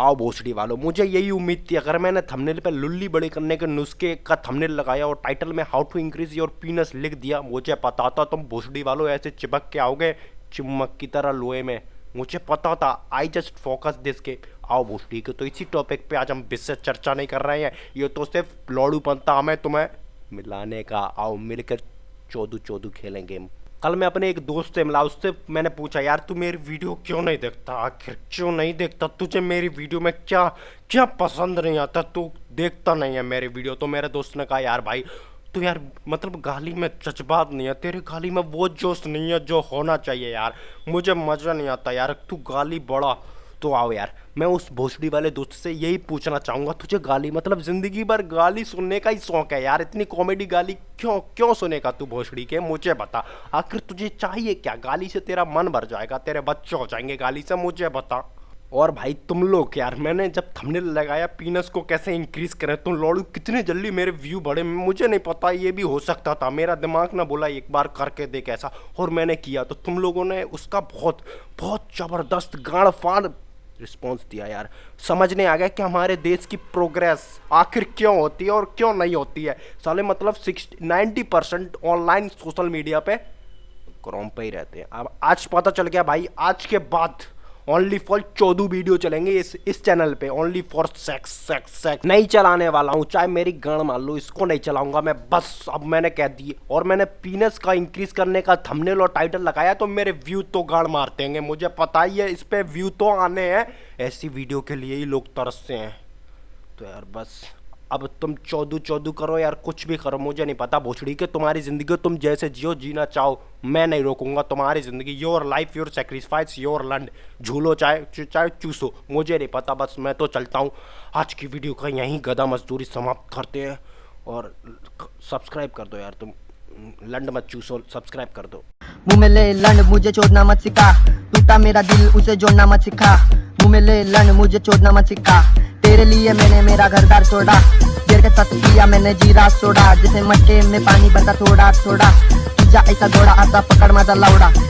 आओ भोसड़ी वालों। मुझे यही उम्मीद थी, अगर मैंने थंबनेल पर लुल्ली बड़ी करने के नुस्खे का थंबनेल लगाया और टाइटल में how to increase your penis लिख दिया, मुझे पता था तुम भोसड़ी वालों ऐसे चिपक के आओगे चिमक की तरह लोहे में। मुझे पता था आई जस्ट फोकस दिस के। आओ भोसड़ी के तो इसी टॉपिक पे आज हम विशेष चर्चा नहीं कर रहे हैं। ये तो सिर्फ़ लौड़ू पंता हमें तुम्हें मिलाने का। आओ मिलकर चौदू चौदू खेलें गेम कल मैं अपने एक दोस्त से मिला, उससे मैंने पूछा, यार, तू मेरी वीडियो क्यों नहीं देखता? आखिर क्यों नहीं देखता? तुझे मेरी वीडियो में क्या क्या पसंद नहीं आता? तू देखता नहीं है मेरी वीडियो। तो मेरे दोस्त ने कहा, यार भाई तो यार मतलब गाली में जज्बात नहीं है, तेरे गाली में वो जोश नहीं है जो होना चाहिए यार। मुझे मज़ा नहीं आता यार, तू गाली बड़ा तो आओ यार। मैं उस भोसड़ी वाले दोस्त से यही पूछना चाहूँगा, तुझे गाली मतलब ज़िंदगी भर गाली सुनने का ही शौक है यार। इतनी कॉमेडी गाली क्यों क्यों सुनेगा तू भोसड़ी के? मुझे बता। आखिर तुझे चाहिए क्या? गाली से तेरा मन भर जाएगा, तेरे बच्चे हो जाएँगे गाली से, मुझे बता। और भाई तुम लोग यार, मैंने जब थंबनेल लगाया पीनस को कैसे इंक्रीज करें? तुम लोड़ू कितने जल्दी मेरे व्यू बढ़े? मुझे नहीं पता, ये भी हो सकता था। मेरा दिमाग ना बोला एक बार करके देख ऐसा, और मैंने किया। तो तुम लोगों ने उसका बहुत बहुत ज़बरदस्त गाड़ फाड़ रिस्पॉन्स दिया यार। समझने आ गया कि हमारे देश की प्रोग्रेस आखिर क्यों होती है और क्यों नहीं होती है। साले मतलब six ninety percent online social media पे क्रोम पे ही रहते हैं। अब आज पता चल गया भाई, आज के बाद ओनली फॉर चौदह वीडियो चलेंगे इस इस चैनल पे। Only for sex sex sex नहीं चलाने वाला हूँ। चाहे मेरी गण मान लो, इसको नहीं चलाऊँगा मैं। बस, अब मैंने कह दिए। और मैंने पीनस का इंक्रीज करने का थंबनेल और टाइटल लगाया तो मेरे व्यू तो गाड़ मारते हैं मुझे पता ही है, इस पर व्यू तो आने हैं। ऐसी वीडियो के लिए ही लोग तरसते हैं। तो यार बस। अब तुम चौदू चौदू करो यार, कुछ भी करो, मुझे नहीं पता भोसड़ी के, तुम्हारी ज़िंदगी तुम जैसे जियो, जीना चाहो, मैं नहीं रोकूँगा तुम्हारी ज़िंदगी। Your life your sacrifice your लंड झूलो चाहे चाहे चूसो, मुझे नहीं पता, बस मैं तो चलता हूँ। आज की वीडियो का यहीं गदा मजदूरी समाप्त करते हैं। और सब्सक्राइब कर दो यार तुम। लंड मत चूसो सब्सक्राइब कर दो। मुँह में लंड मुझे छोड़ना मत सिखा। टूटा मेरा दिल, उसे जोड़ना मत सिखा। मुँह में लंड मुझे छोड़ना मत सिखा। तेरे लिए मैंने मेरा घर दार छोड़ा देर के साथ किया मैंने जीरा सोडा, जैसे मटके में पानी बता थोड़ा थोड़ा। जा ऐसा घोड़ा आता पकड़ मज़ा लौड़ा।